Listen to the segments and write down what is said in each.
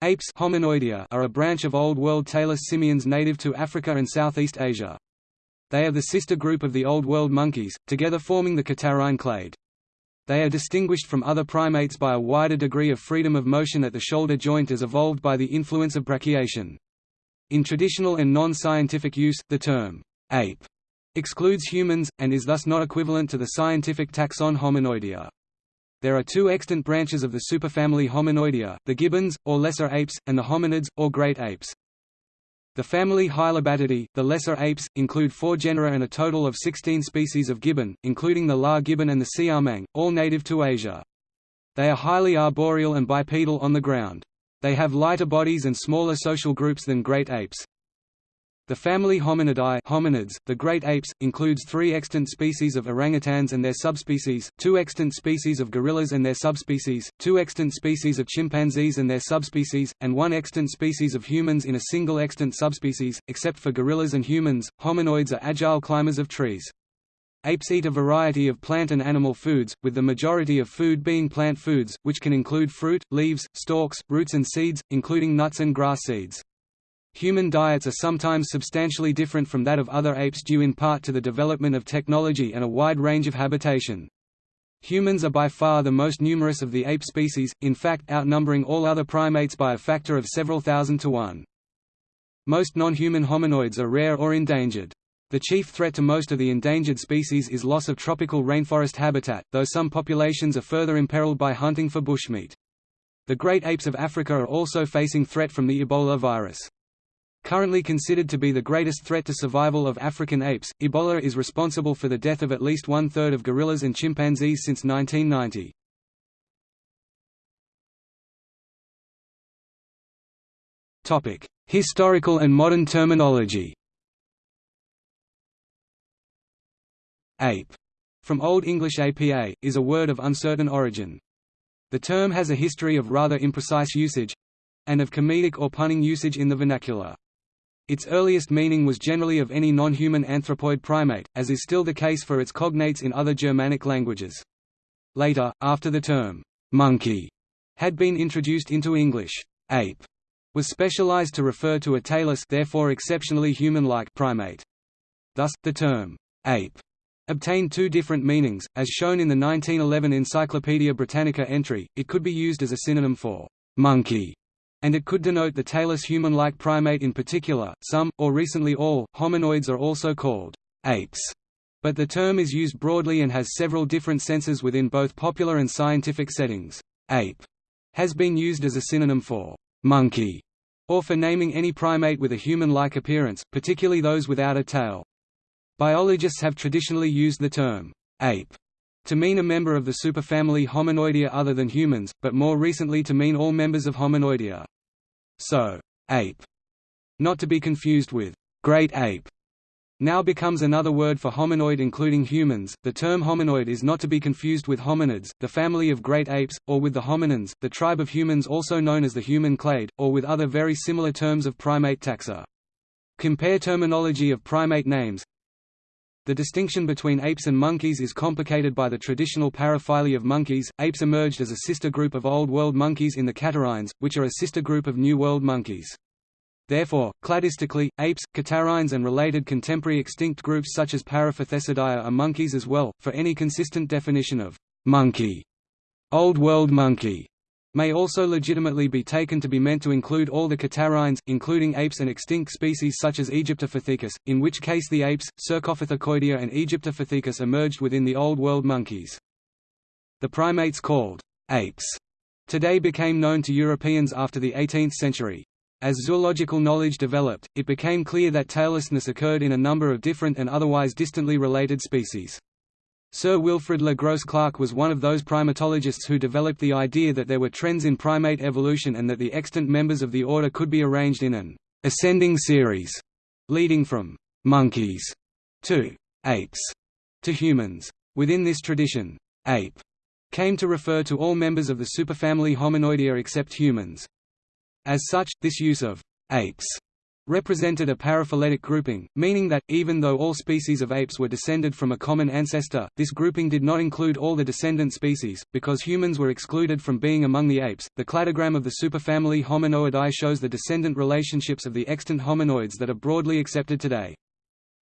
Apes Hominoidea are a branch of Old World tailless simians native to Africa and Southeast Asia. They are the sister group of the Old World monkeys, together forming the Catarrhine clade. They are distinguished from other primates by a wider degree of freedom of motion at the shoulder joint as evolved by the influence of brachiation. In traditional and non-scientific use, the term, ape, excludes humans, and is thus not equivalent to the scientific taxon Hominoidea. There are two extant branches of the superfamily Hominoidea, the gibbons, or lesser apes, and the hominids, or great apes. The family Hylobatidae, the lesser apes, include four genera and a total of 16 species of gibbon, including the lar gibbon and the siamang, all native to Asia. They are highly arboreal and bipedal on the ground. They have lighter bodies and smaller social groups than great apes. The family Hominidae hominids, the great apes, includes three extant species of orangutans and their subspecies, two extant species of gorillas and their subspecies, two extant species of chimpanzees and their subspecies, and one extant species of humans in a single extant subspecies. Except for gorillas and humans, hominoids are agile climbers of trees. Apes eat a variety of plant and animal foods, with the majority of food being plant foods, which can include fruit, leaves, stalks, roots and seeds, including nuts and grass seeds. Human diets are sometimes substantially different from that of other apes due in part to the development of technology and a wide range of habitation. Humans are by far the most numerous of the ape species, in fact outnumbering all other primates by a factor of several thousand to one. Most non-human hominoids are rare or endangered. The chief threat to most of the endangered species is loss of tropical rainforest habitat, though some populations are further imperiled by hunting for bushmeat. The great apes of Africa are also facing threat from the Ebola virus. Currently considered to be the greatest threat to survival of African apes, Ebola is responsible for the death of at least one-third of gorillas and chimpanzees since 1990. Historical and modern terminology Ape, from Old English apa, is a word of uncertain origin. The term has a history of rather imprecise usage—and of comedic or punning usage in the vernacular. Its earliest meaning was generally of any non-human anthropoid primate, as is still the case for its cognates in other Germanic languages. Later, after the term, monkey, had been introduced into English, ape was specialized to refer to a tailless therefore exceptionally human-like primate. Thus, the term, ape, obtained two different meanings, as shown in the 1911 Encyclopaedia Britannica entry, it could be used as a synonym for monkey and it could denote the tailless human-like primate in particular. Some, or recently all, hominoids are also called apes, but the term is used broadly and has several different senses within both popular and scientific settings. Ape has been used as a synonym for monkey, or for naming any primate with a human-like appearance, particularly those without a tail. Biologists have traditionally used the term ape to mean a member of the superfamily Hominoidea other than humans, but more recently to mean all members of Hominoidea. So, ape, not to be confused with great ape, now becomes another word for hominoid including humans. The term hominoid is not to be confused with hominids, the family of great apes, or with the hominins, the tribe of humans also known as the human clade, or with other very similar terms of primate taxa. Compare terminology of primate names, the distinction between apes and monkeys is complicated by the traditional paraphyly of monkeys. Apes emerged as a sister group of Old World monkeys in the catarrhines, which are a sister group of New World monkeys. Therefore, cladistically, apes, catarrhines and related contemporary extinct groups such as Parapithecidae are monkeys as well, for any consistent definition of monkey. Old World monkey may also legitimately be taken to be meant to include all the catarrhines, including apes and extinct species such as Aegyptopithecus, in which case the apes, Cercopithecoidea and Aegyptopithecus emerged within the Old World monkeys. The primates called apes today became known to Europeans after the 18th century. As zoological knowledge developed, it became clear that taillessness occurred in a number of different and otherwise distantly related species. Sir Wilfrid Le Gros Clark was one of those primatologists who developed the idea that there were trends in primate evolution and that the extant members of the order could be arranged in an ascending series, leading from monkeys to apes to humans. Within this tradition, ape came to refer to all members of the superfamily Hominoidea except humans. As such, this use of apes represented a paraphyletic grouping, meaning that, even though all species of apes were descended from a common ancestor, this grouping did not include all the descendant species, because humans were excluded from being among the apes. The cladogram of the superfamily Hominoidea shows the descendant relationships of the extant hominoids that are broadly accepted today.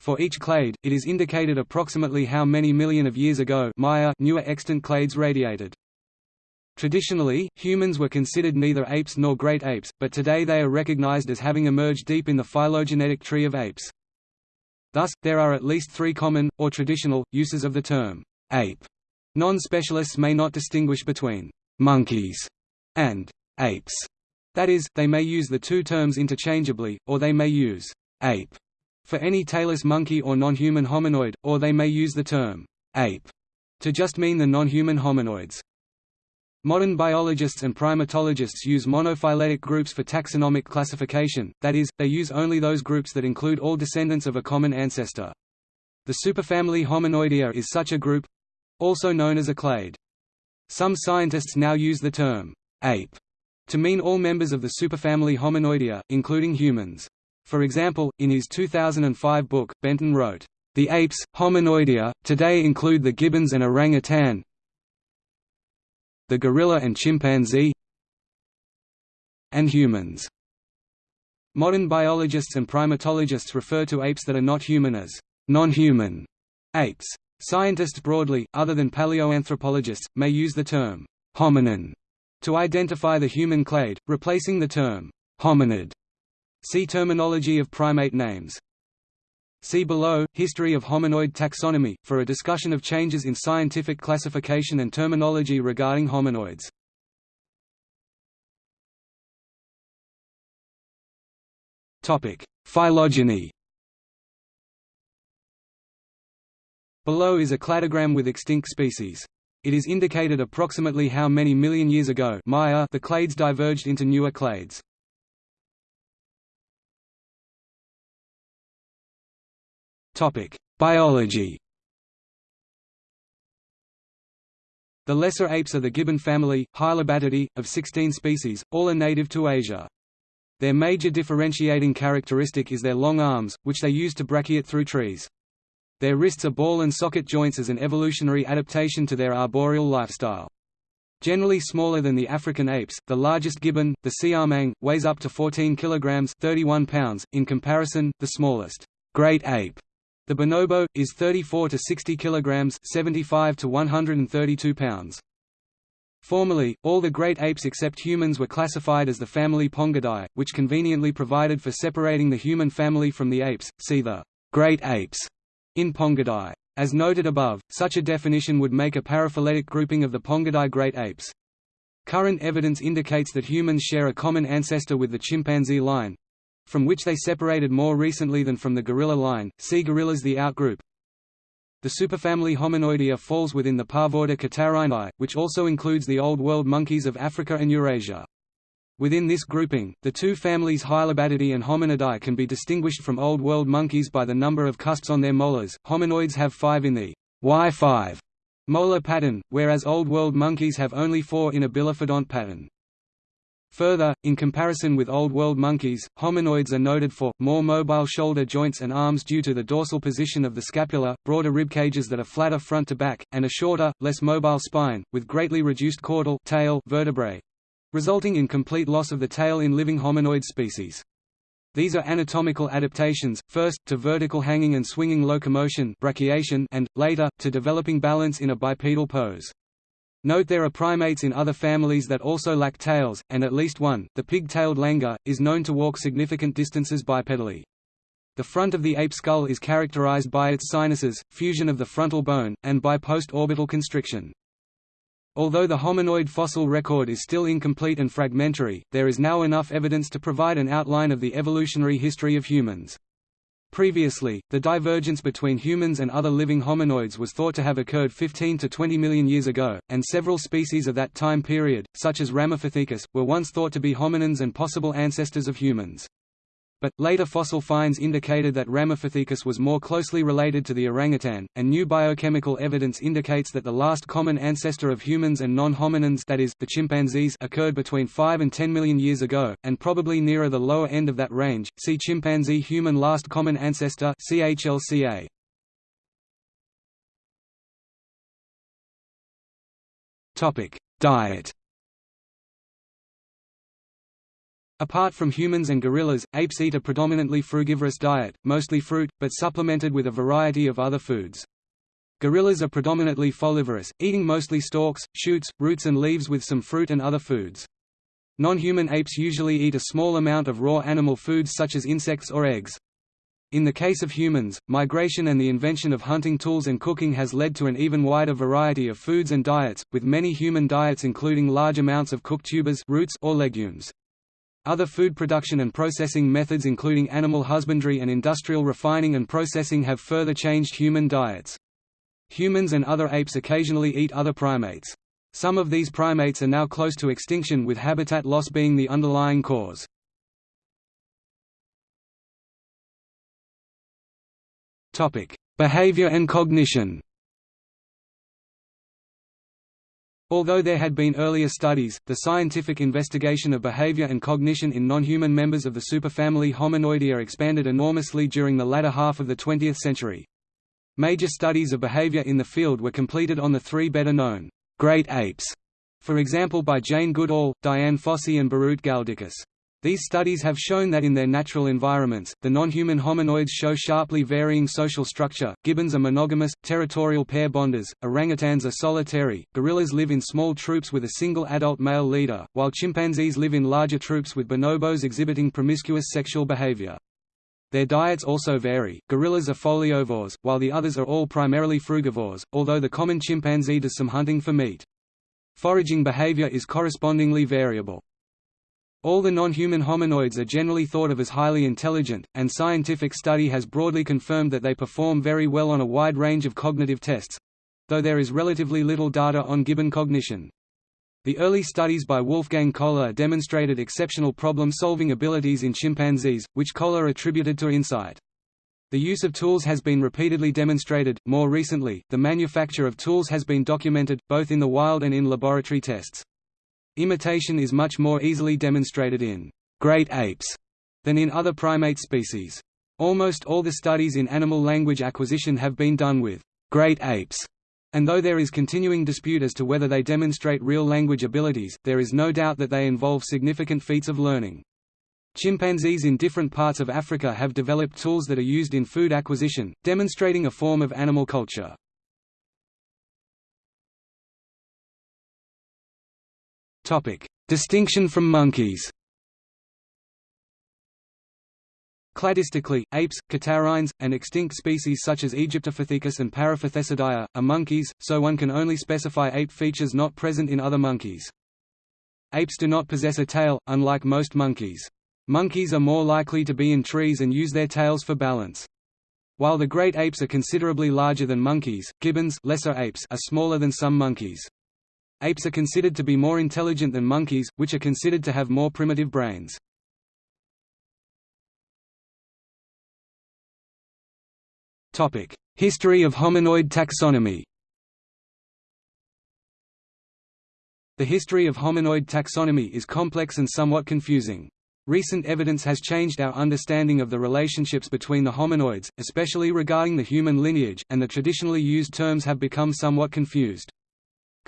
For each clade, it is indicated approximately how many million of years ago Maya newer extant clades radiated. Traditionally, humans were considered neither apes nor great apes, but today they are recognized as having emerged deep in the phylogenetic tree of apes. Thus, there are at least three common, or traditional, uses of the term, ape. Non-specialists may not distinguish between monkeys and apes. That is, they may use the two terms interchangeably, or they may use ape for any tailless monkey or non-human hominoid, or they may use the term ape to just mean the non-human hominoids. Modern biologists and primatologists use monophyletic groups for taxonomic classification, that is, they use only those groups that include all descendants of a common ancestor. The superfamily Hominoidea is such a group—also known as a clade. Some scientists now use the term ape to mean all members of the superfamily Hominoidea, including humans. For example, in his 2005 book, Benton wrote, "...the apes, Hominoidea, today include the gibbons and orangutan, the gorilla and chimpanzee and humans. Modern biologists and primatologists refer to apes that are not human as non-human apes. Scientists broadly, other than paleoanthropologists, may use the term hominin to identify the human clade, replacing the term hominid. See terminology of primate names. See below, History of hominoid taxonomy, for a discussion of changes in scientific classification and terminology regarding hominoids. Phylogeny Below is a cladogram with extinct species. It is indicated approximately how many million years ago Maya the clades diverged into newer clades. Biology The lesser apes are the gibbon family, Hylobatidae, of 16 species, all are native to Asia. Their major differentiating characteristic is their long arms, which they use to brachiate through trees. Their wrists are ball and socket joints as an evolutionary adaptation to their arboreal lifestyle. Generally smaller than the African apes, the largest gibbon, the siamang, weighs up to 14 kg 31 pounds, in comparison, the smallest, great ape, the bonobo is 34 to 60 kilograms, 75 to 132 pounds. Formerly, all the great apes except humans were classified as the family Pongidae, which conveniently provided for separating the human family from the apes. See the great apes in Pongidae. As noted above, such a definition would make a paraphyletic grouping of the Pongidae great apes. Current evidence indicates that humans share a common ancestor with the chimpanzee line, from which they separated more recently than from the gorilla line, see gorillas the outgroup. The superfamily Hominoidea falls within the parvorder Catarrhinae, which also includes the Old World monkeys of Africa and Eurasia. Within this grouping, the two families Hylobatidae and Hominidae can be distinguished from Old World monkeys by the number of cusps on their molars. Hominoids have five in the Y5 molar pattern, whereas Old World monkeys have only four in a bilophodont pattern. Further, in comparison with Old World monkeys, hominoids are noted for, more mobile shoulder joints and arms due to the dorsal position of the scapula, broader rib cages that are flatter front to back, and a shorter, less mobile spine, with greatly reduced caudal tail vertebrae, resulting in complete loss of the tail in living hominoid species. These are anatomical adaptations, first, to vertical hanging and swinging locomotion brachiation and, later, to developing balance in a bipedal pose. Note there are primates in other families that also lack tails, and at least one, the pig-tailed langur, is known to walk significant distances bipedally. The front of the ape skull is characterized by its sinuses, fusion of the frontal bone, and by post-orbital constriction. Although the hominoid fossil record is still incomplete and fragmentary, there is now enough evidence to provide an outline of the evolutionary history of humans. Previously, the divergence between humans and other living hominoids was thought to have occurred 15 to 20 million years ago, and several species of that time period, such as Ramapithecus, were once thought to be hominins and possible ancestors of humans. But, later fossil finds indicated that Ramapithecus was more closely related to the orangutan, and new biochemical evidence indicates that the last common ancestor of humans and non-hominins that is, the chimpanzees occurred between 5 and 10 million years ago, and probably nearer the lower end of that range, see chimpanzee-human last common ancestor CHLCA. Diet Apart from humans and gorillas, apes eat a predominantly frugivorous diet, mostly fruit, but supplemented with a variety of other foods. Gorillas are predominantly folivorous, eating mostly stalks, shoots, roots and leaves with some fruit and other foods. Non-human apes usually eat a small amount of raw animal foods such as insects or eggs. In the case of humans, migration and the invention of hunting tools and cooking has led to an even wider variety of foods and diets, with many human diets including large amounts of cooked tubers roots or legumes. Other food production and processing methods including animal husbandry and industrial refining and processing have further changed human diets. Humans and other apes occasionally eat other primates. Some of these primates are now close to extinction with habitat loss being the underlying cause. Behavior and cognition Although there had been earlier studies, the scientific investigation of behavior and cognition in non-human members of the superfamily Hominoidea expanded enormously during the latter half of the 20th century. Major studies of behavior in the field were completed on the three better-known great apes, for example by Jane Goodall, Dian Fossey and Birute Galdikas. These studies have shown that in their natural environments, the non-human hominoids show sharply varying social structure, gibbons are monogamous, territorial pair bonders, orangutans are solitary, gorillas live in small troops with a single adult male leader, while chimpanzees live in larger troops with bonobos exhibiting promiscuous sexual behavior. Their diets also vary, gorillas are foliovores, while the others are all primarily frugivores, although the common chimpanzee does some hunting for meat. Foraging behavior is correspondingly variable. All the non-human hominoids are generally thought of as highly intelligent, and scientific study has broadly confirmed that they perform very well on a wide range of cognitive tests—though there is relatively little data on gibbon cognition. The early studies by Wolfgang Kohler demonstrated exceptional problem-solving abilities in chimpanzees, which Kohler attributed to insight. The use of tools has been repeatedly demonstrated. More recently, the manufacture of tools has been documented, both in the wild and in laboratory tests. Imitation is much more easily demonstrated in great apes than in other primate species. Almost all the studies in animal language acquisition have been done with great apes, and though there is continuing dispute as to whether they demonstrate real language abilities, there is no doubt that they involve significant feats of learning. Chimpanzees in different parts of Africa have developed tools that are used in food acquisition, demonstrating a form of animal culture. Distinction from monkeys Cladistically, apes, catarrhines, and extinct species such as Aegyptopithecus and Parapithecidae, are monkeys, so one can only specify ape features not present in other monkeys. Apes do not possess a tail, unlike most monkeys. Monkeys are more likely to be in trees and use their tails for balance. While the great apes are considerably larger than monkeys, gibbons lesser apes are smaller than some monkeys. Apes are considered to be more intelligent than monkeys, which are considered to have more primitive brains. History of hominoid taxonomy The history of hominoid taxonomy is complex and somewhat confusing. Recent evidence has changed our understanding of the relationships between the hominoids, especially regarding the human lineage, and the traditionally used terms have become somewhat confused.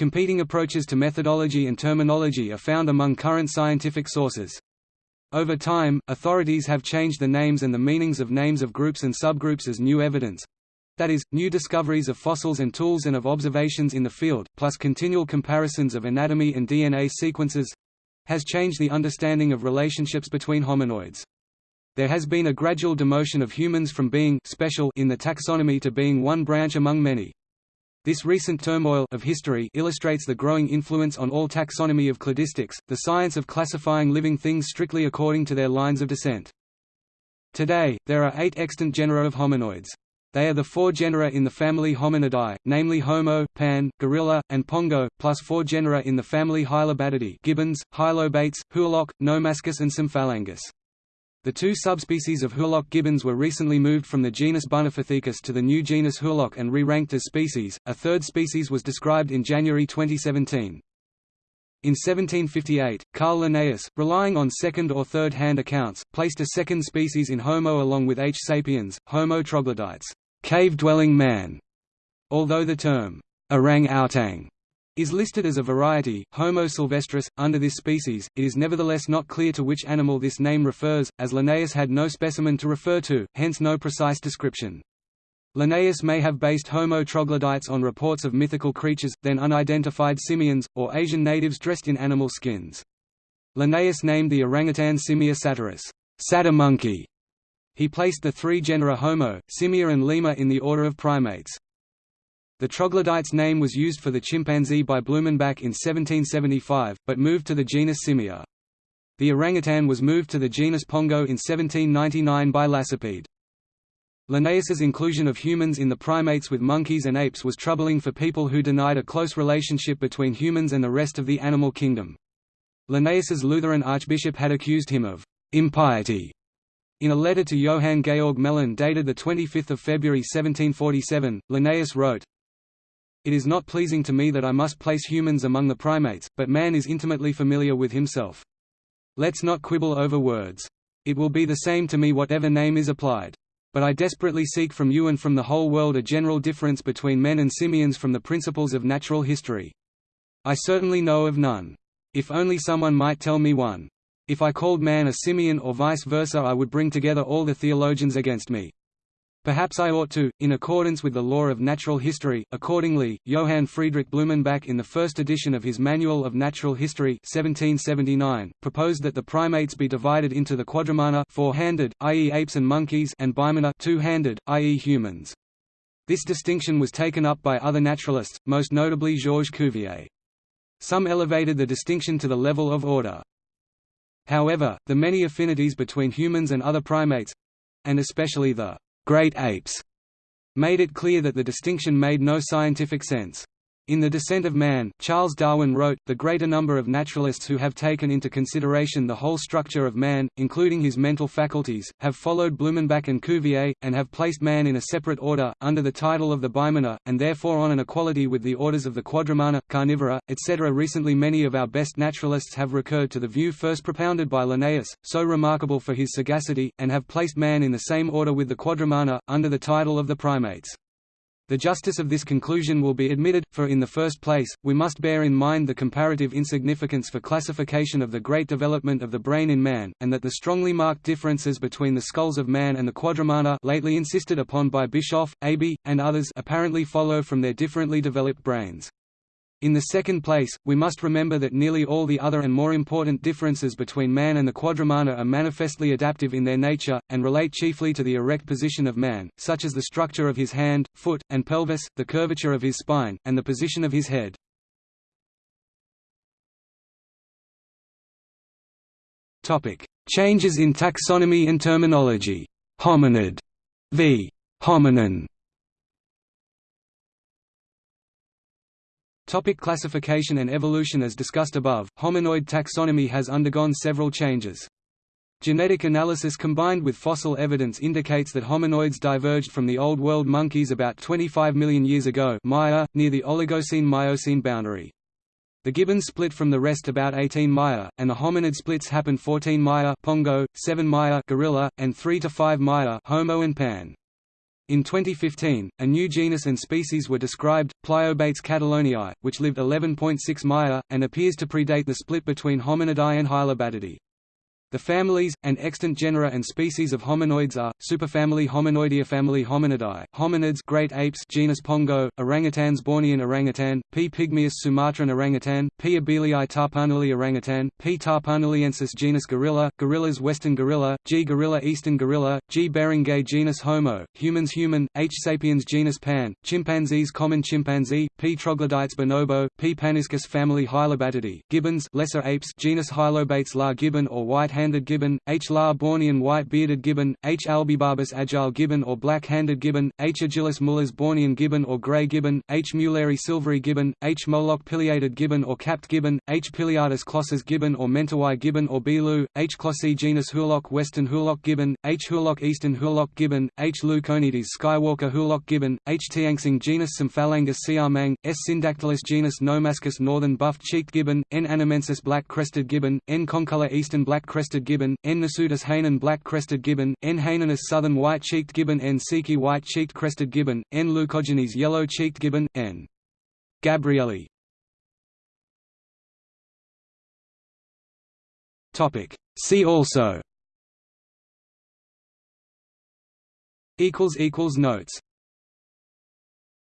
Competing approaches to methodology and terminology are found among current scientific sources. Over time, authorities have changed the names and the meanings of names of groups and subgroups as new evidence that is, new discoveries of fossils and tools and of observations in the field, plus continual comparisons of anatomy and DNA sequences has changed the understanding of relationships between hominoids. There has been a gradual demotion of humans from being special in the taxonomy to being one branch among many. This recent turmoil of history illustrates the growing influence on all taxonomy of cladistics, the science of classifying living things strictly according to their lines of descent. Today, there are eight extant genera of hominoids. They are the four genera in the family Hominidae, namely Homo, Pan, Gorilla, and Pongo, plus four genera in the family Hylobatidae gibbons, Hylobates, Hoolock, Nomascus and Symphalangus. The two subspecies of Hoolock gibbons were recently moved from the genus Bunopithecus to the new genus Hoolock and re-ranked as species. A third species was described in January 2017. In 1758, Carl Linnaeus, relying on second or third-hand accounts, placed a second species in Homo along with H. sapiens, Homo troglodytes, cave-dwelling man. Although the term orang-outang is listed as a variety, Homo sylvestris. Under this species, it is nevertheless not clear to which animal this name refers, as Linnaeus had no specimen to refer to, hence no precise description. Linnaeus may have based Homo troglodytes on reports of mythical creatures, then unidentified simians, or Asian natives dressed in animal skins. Linnaeus named the orangutan Simia satyrus, satyr monkey. He placed the three genera Homo, Simia and Lemur in the order of primates. The troglodyte's name was used for the chimpanzee by Blumenbach in 1775, but moved to the genus Simia. The orangutan was moved to the genus Pongo in 1799 by Lacépède. Linnaeus's inclusion of humans in the primates with monkeys and apes was troubling for people who denied a close relationship between humans and the rest of the animal kingdom. Linnaeus's Lutheran archbishop had accused him of impiety in a letter to Johann Georg Gmelin dated 25 February 1747, Linnaeus wrote, it is not pleasing to me that I must place humans among the primates, but man is intimately familiar with himself. Let's not quibble over words. It will be the same to me whatever name is applied. But I desperately seek from you and from the whole world a general difference between men and simians from the principles of natural history. I certainly know of none. If only someone might tell me one. If I called man a simian or vice versa I would bring together all the theologians against me. Perhaps I ought to, in accordance with the law of natural history. Accordingly, Johann Friedrich Blumenbach in the first edition of his Manual of Natural History 1779, proposed that the primates be divided into the quadrumana four-handed, i.e. apes and monkeys and bimana two-handed, i.e. humans. This distinction was taken up by other naturalists, most notably Georges Cuvier. Some elevated the distinction to the level of order. However, the many affinities between humans and other primates—and especially the great apes made it clear that the distinction made no scientific sense. In The Descent of Man, Charles Darwin wrote, the greater number of naturalists who have taken into consideration the whole structure of man, including his mental faculties, have followed Blumenbach and Cuvier, and have placed man in a separate order, under the title of the bimana, and therefore on an equality with the orders of the quadrumana, carnivora, etc. Recently many of our best naturalists have recurred to the view first propounded by Linnaeus, so remarkable for his sagacity, and have placed man in the same order with the quadrumana, under the title of the primates. The justice of this conclusion will be admitted, for in the first place, we must bear in mind the comparative insignificance for classification of the great development of the brain in man, and that the strongly marked differences between the skulls of man and the quadrumana lately insisted upon by Bischoff, Aeby, and others apparently follow from their differently developed brains. In the second place, we must remember that nearly all the other and more important differences between man and the quadrumana are manifestly adaptive in their nature, and relate chiefly to the erect position of man, such as the structure of his hand, foot, and pelvis, the curvature of his spine, and the position of his head. Changes in taxonomy and terminology. Hominid v. hominin Topic classification and evolution As discussed above, hominoid taxonomy has undergone several changes. Genetic analysis combined with fossil evidence indicates that hominoids diverged from the Old World monkeys about 25 million years ago Maya, near the Oligocene-Miocene boundary. The gibbons split from the rest about 18 Maya, and the hominid splits happened 14 Maya Pongo, 7 Maya gorilla, and 3 to 5 Maya Homo and Pan. In 2015, a new genus and species were described, Pliobates cataloniae, which lived 11.6 Maya, and appears to predate the split between Hominidae and Hylobatidae. The families, and extant genera and species of hominoids are, superfamily Hominoidea family Hominidae, hominids great apes genus Pongo, orangutans Bornean orangutan, P. pygmaeus sumatran orangutan, P. abelii Tapanuli orangutan, P. tapanuliensis genus gorilla, gorillas western gorilla, G. gorilla eastern gorilla, G. beringei genus Homo, humans human, H. sapiens genus Pan, chimpanzees common chimpanzee, P. troglodytes bonobo, P. paniscus family Hylobatidae, gibbons lesser apes genus Hylobates lar gibbon or white black-handed gibbon, H. lar-Bornean white-bearded gibbon, H. albibarbus agile gibbon or black-handed gibbon, H. agilis mullers Bornean gibbon or grey gibbon, H. mulleri silvery gibbon, H. moloch pileated gibbon or capped gibbon, H. pileatus clossus gibbon or mentawai gibbon or bilou, H. clossi genus hoolock western hoolock gibbon, H. hoolock eastern hoolock gibbon, H. leuconedys skywalker hoolock gibbon, H. tianxing genus Symphalangus siamang, S. syndactylus genus Nomascus northern buff-cheeked gibbon, N. annamensis black-crested gibbon, N. concolor eastern black-crested gibbon, N. nasutus Hainan black-crested gibbon, N. hainanus southern white-cheeked gibbon N. siki white-cheeked crested gibbon, N. leucogenes yellow-cheeked gibbon, N. gabrieli See also Notes